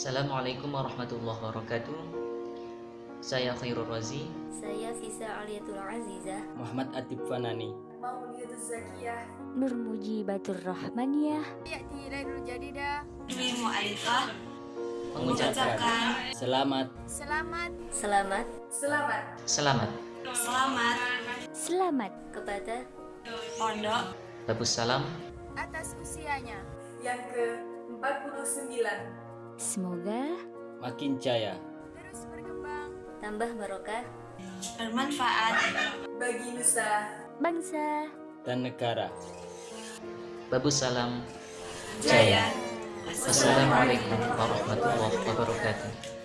Assalamualaikum warahmatullahi wabarakatuh. Saya Khairul Razi. Saya Fisa Aliatul Azizah. Muhammad Atib Fanani. Maulidatus Zakiyah. Nur Mujibatur Rahmaniyah. Ya'ti Lailul Jadidah. Dwi Mu'alifah Mengucapkan Selamat Selamat. Selamat Selamat. selamat. selamat Selamat kepada Pondok Babus salam. Atas usianya. Yang ke-49. Semoga makin jaya Terus berkembang. tambah barokah bermanfaat Bagi Nusa. bangsa dan negara. Babus salam. jaya. Wassalamualaikum warahmatullahi wabarakatuh.